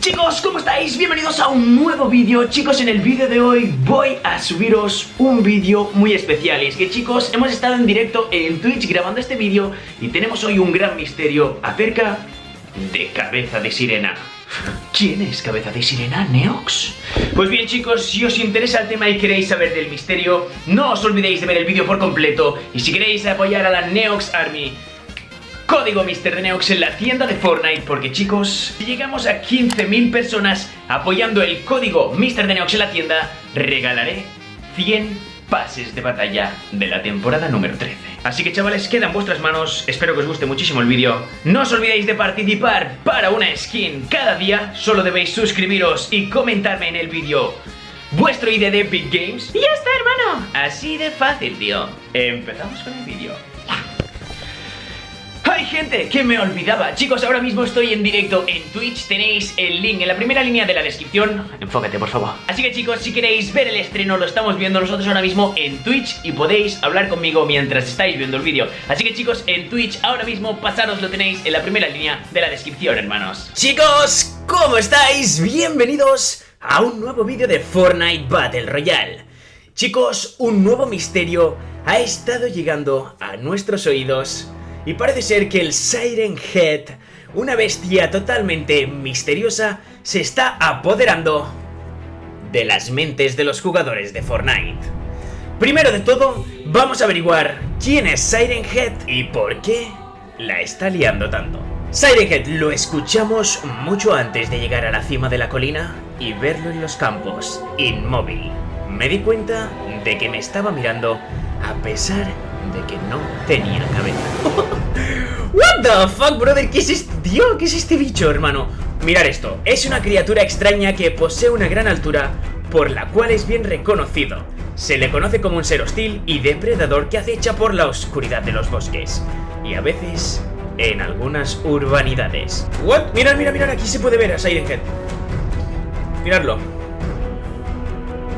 Chicos, ¿cómo estáis? Bienvenidos a un nuevo vídeo Chicos, en el vídeo de hoy voy a subiros un vídeo muy especial Y es que chicos, hemos estado en directo en Twitch grabando este vídeo Y tenemos hoy un gran misterio acerca de Cabeza de Sirena ¿Quién es Cabeza de Sirena, Neox? Pues bien chicos, si os interesa el tema y queréis saber del misterio No os olvidéis de ver el vídeo por completo Y si queréis apoyar a la Neox Army Código Mr. de Neox en la tienda de Fortnite Porque chicos, si llegamos a 15.000 personas apoyando el código Mr. de Neox en la tienda. Regalaré 100 pases de batalla de la temporada número 13 Así que chavales, queda en vuestras manos, espero que os guste muchísimo el vídeo. No os olvidéis de participar para una skin cada día. Solo debéis suscribiros y comentarme en el vídeo vuestro ID de Epic Games. Y ya está, hermano. Así de fácil, tío. Empezamos con el vídeo ¡Hay gente que me olvidaba! Chicos, ahora mismo estoy en directo en Twitch. Tenéis el link en la primera línea de la descripción. Enfócate, por favor. Así que chicos, si queréis ver el estreno Lo estamos viendo nosotros ahora mismo en Twitch Y podéis hablar conmigo mientras estáis viendo el vídeo. Así que chicos, en Twitch ahora mismo Pasaros lo tenéis en la primera línea de la descripción, hermanos. Chicos, ¿cómo estáis? Bienvenidos a un nuevo vídeo de Fortnite Battle Royale. Chicos, un nuevo misterio ha estado llegando a nuestros oídos y parece ser que el Siren Head, una bestia totalmente misteriosa, se está apoderando de las mentes de los jugadores de Fortnite. Primero de todo, vamos a averiguar quién es Siren Head y por qué la está liando tanto. Siren Head lo escuchamos mucho antes de llegar a la cima de la colina y verlo en los campos, inmóvil. Me di cuenta de que me estaba mirando a pesar de que no tenía cabeza. What the fuck, brother? ¿Qué es este tío? ¿Qué es este bicho, hermano? Mirad esto, es una criatura extraña que posee una gran altura, por la cual es bien reconocido. Se le conoce como un ser hostil y depredador que acecha por la oscuridad de los bosques, y a veces en algunas urbanidades. What? Mirad, mirad, mirad, aquí se puede ver a Siren Head. Miradlo.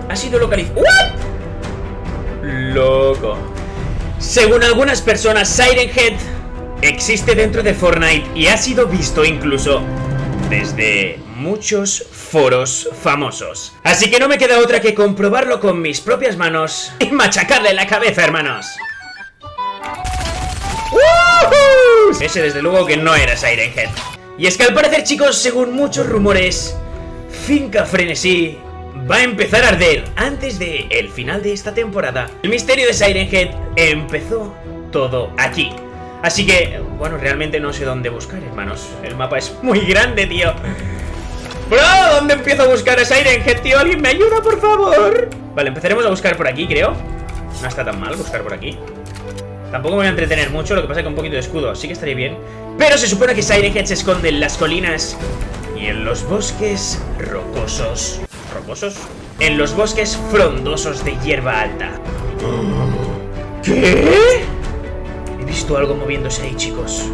Ha sido localizado. ¿What? Loco. Según algunas personas, Siren Head existe dentro de Fortnite y ha sido visto incluso desde muchos foros famosos. Así que no me queda otra que comprobarlo con mis propias manos y machacarle la cabeza, hermanos. Ese desde luego que no era Siren Head. Y es que al parecer, chicos, según muchos rumores, Finca Frenesí va a empezar a arder antes de el final de esta temporada. El misterio de Siren Head empezó todo aquí. Así que, bueno, realmente no sé dónde buscar, hermanos. El mapa es muy grande, tío. Bro, ¿dónde empiezo a buscar a Siren Head, tío? ¿Alguien me ayuda, por favor? Vale, empezaremos a buscar por aquí, creo. No está tan mal buscar por aquí. Tampoco me voy a entretener mucho, lo que pasa es que un poquito de escudo sí que estaría bien. Pero se supone que Siren Head se esconde en las colinas y en los bosques rocosos. En los bosques frondosos de hierba alta. ¿Qué? He visto algo moviéndose ahí, chicos.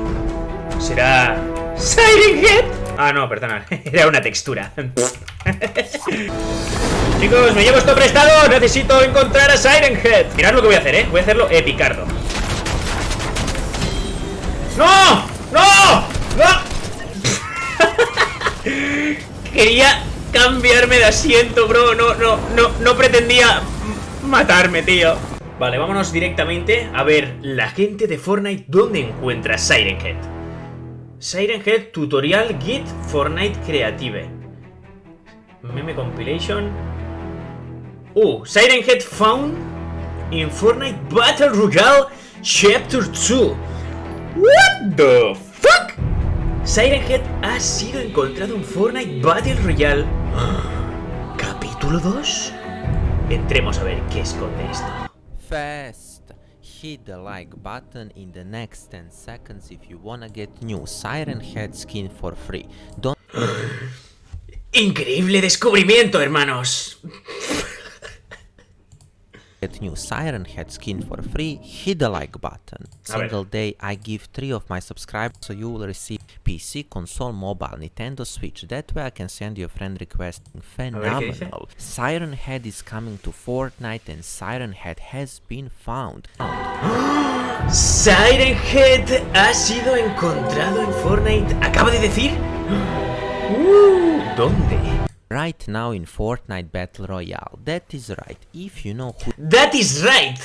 ¿Será... Siren Head? Ah, no, perdona. Era una textura. chicos, me llevo esto prestado. Necesito encontrar a Siren Head. Mirad lo que voy a hacer, ¿eh? Voy a hacerlo epicardo. ¡No! ¡No! ¡No! Quería cambiarme de asiento, bro. No, no, no, no pretendía matarme, tío. Vale, vámonos directamente a ver la gente de Fortnite dónde encuentra Siren Head. Siren Head Tutorial Git Fortnite Creative. Meme Compilation. Uh, Siren Head found in Fortnite Battle Royale Chapter 2. What the fuck? Siren Head ha sido encontrado en Fortnite Battle Royale. ¿Capítulo 2? Entremos a ver qué esconde esto. Fast! Hit the like button in the next 10 seconds if you wanna get new Siren Head skin for free. Don't Increíble descubrimiento, hermanos. Get new Siren Head skin for free, hit the like button. Single day I give 3 of my subscribers so you will receive PC, console, mobile, Nintendo Switch. That way I can send you a friend request. Phenomenal. Siren Head is coming to Fortnite and Siren Head has been found. Siren Head ha sido encontrado en Fortnite. ¿Acaba de decir? Uh, ¿dónde? Right now in Fortnite Battle Royale. That is right. If you know who That is right.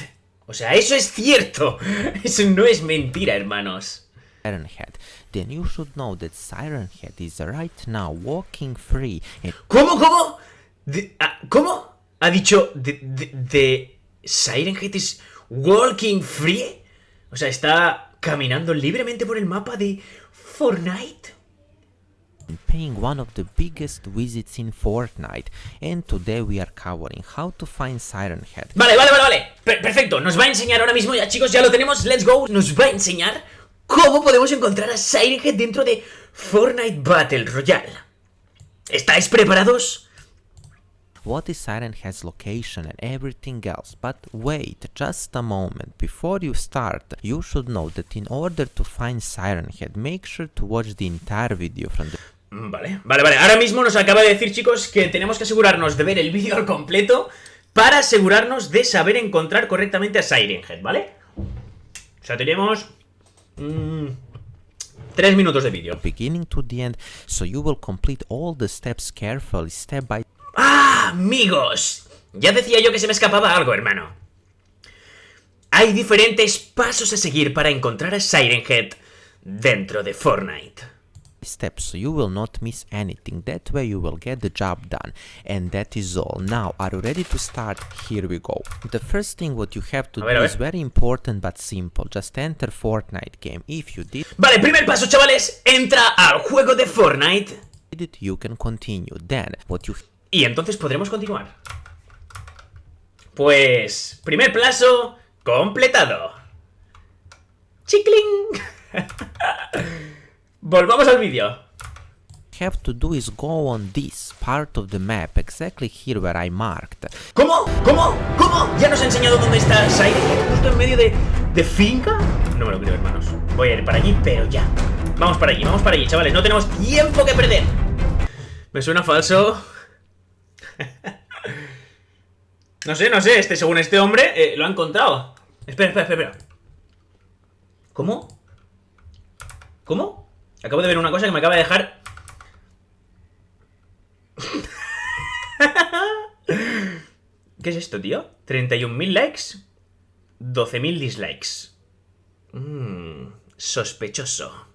O sea, eso es cierto. Eso no es mentira, hermanos. Siren Head, then you should know that Siren Head is right now walking free and ¿Cómo, cómo? De- ah, ¿Cómo? Ha dicho de, de, de Siren Head is walking free. O sea, está caminando libremente por el mapa de Fortnite. Paying one of the biggest visits in Fortnite. And today we are covering how to find Siren Head. Vale, vale, vale, vale. Per- perfecto. Nos va a enseñar ahora mismo, ya chicos, ya lo tenemos. Let's go. Nos va a enseñar cómo podemos encontrar a Siren Head dentro de Fortnite Battle Royale. ¿Estáis preparados? What is Siren Head's location and everything else. But wait just a moment. Before you start, you should know that in order to find Siren Head, make sure to watch the entire video from the Vale, vale, vale. Ahora mismo nos acaba de decir, chicos, que tenemos que asegurarnos de ver el vídeo al completo para asegurarnos de saber encontrar correctamente a Siren Head, ¿vale? O sea, tenemos... mm, tres minutos de vídeo. beginning to the end, so you will complete all the steps carefully, step by ¡Ah, amigos! Ya decía yo que se me escapaba algo, hermano. Hay diferentes pasos a seguir para encontrar a Siren Head dentro de Fortnite. Step, so you will not miss anything. That way you will get the job done. And that is all. Now, are you ready to start? Here we go. The first thing what you have to A do a is very important but simple. Just enter Fortnite game. If you did Vale, primer paso, chavales. Entra al juego de Fortnite. it, you can continue. Then, what you Y entonces podremos continuar. Pues... Primer paso completado. ¡Chicling! Volvamos al vídeo. have to do is go on this part of the map, exactly here where I marked. ¿Cómo? ¿Cómo? ¿Cómo? ¿Ya nos ha enseñado dónde está Head? ¿Justo en medio de, de finca? No me lo creo, hermanos. Voy a ir para allí, pero ya. Vamos para allí, vamos para allí, chavales. No tenemos tiempo que perder. Me suena falso. no sé, no sé. Este, según este hombre, eh, lo ha encontrado. Espera, espera, espera, espera. ¿Cómo? ¿Cómo? Acabo de ver una cosa que me acaba de dejar ¿Qué es esto, tío? 31.000 likes, 12.000 dislikes. Mmm, sospechoso.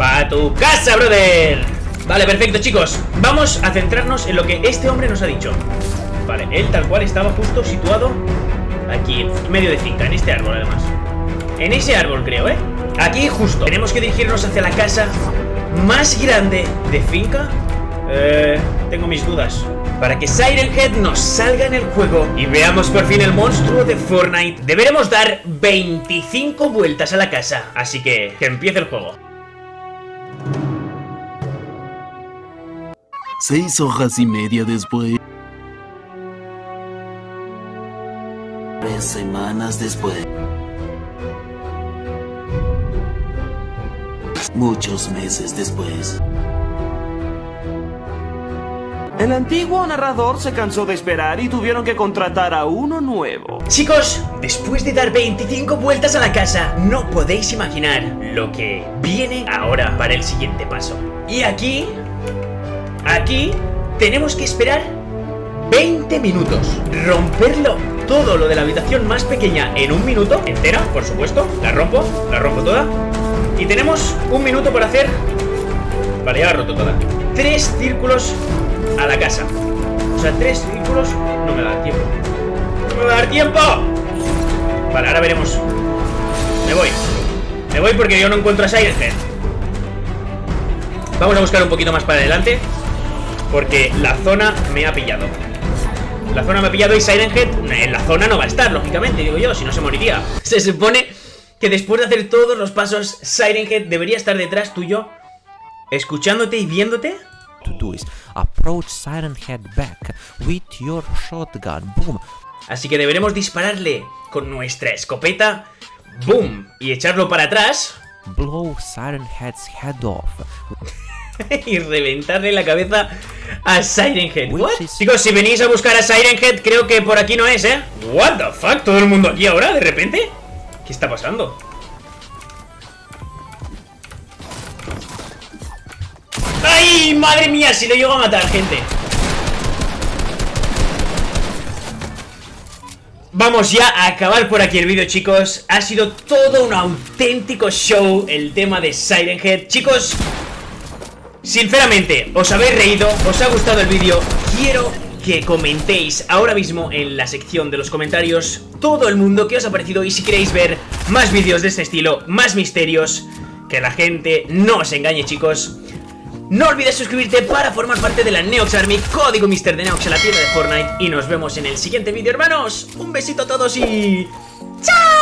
¡Va tu casa, brother! Vale, perfecto, chicos. Vamos a centrarnos en lo que este hombre nos ha dicho. Vale, él tal cual estaba justo situado aquí, medio de finca, en este árbol además. En ese árbol, creo, ¿eh? Aquí justo. Tenemos que dirigirnos hacia la casa más grande de finca. Eh, tengo mis dudas. Para que Siren Head nos salga en el juego y veamos por fin el monstruo de Fortnite, deberemos dar 25 vueltas a la casa. Así que, que empiece el juego. Seis hojas y media después. Tres semanas después. Muchos meses después. El antiguo narrador se cansó de esperar y tuvieron que contratar a uno nuevo. Chicos, después de dar 25 vueltas a la casa, no podéis imaginar lo que viene ahora para el siguiente paso. Y aquí, aquí, tenemos que esperar 20 minutos. Romperlo todo lo de la habitación más pequeña en un minuto, entera, por supuesto. La rompo, la rompo toda. Y tenemos un minuto por hacer... Vale, ya la roto toda. Tres círculos a la casa. O sea, tres círculos no me da tiempo. ¡No me va a dar tiempo! Vale, ahora veremos. Me voy. Me voy porque yo no encuentro a Siren Head. Vamos a buscar un poquito más para adelante. Porque la zona me ha pillado. La zona me ha pillado y Siren Head en la zona no va a estar, lógicamente, digo yo, si no se moriría. Se supone que después de hacer todos los pasos, Siren Head debería estar detrás tuyo, escuchándote y viéndote. To do is approach Siren Head back with your shotgun. Boom. Así que deberemos dispararle con nuestra escopeta. ¡Boom! Y echarlo para atrás. Blow Siren Head's head off. y reventarle la cabeza a Siren Head. What? Chicos, si venís a buscar a Siren Head, creo que por aquí no es, ¿eh? What the fuck? ¿Todo el mundo aquí ahora, de repente? ¿Qué está pasando? ¡Ay, madre mía! Si lo llego a matar, gente Vamos ya a acabar por aquí el vídeo, chicos Ha sido todo un auténtico show El tema de Siren Head Chicos, sinceramente, os habéis reído Os ha gustado el vídeo Quiero que comentéis ahora mismo en la sección de los comentarios todo el mundo que os ha parecido y si queréis ver más vídeos de este estilo, más misterios, que la gente no os engañe chicos. No olvides suscribirte para formar parte de la Neox Army, código Mister de Neox en la tienda de Fortnite y nos vemos en el siguiente vídeo hermanos. Un besito a todos y... ¡Chao!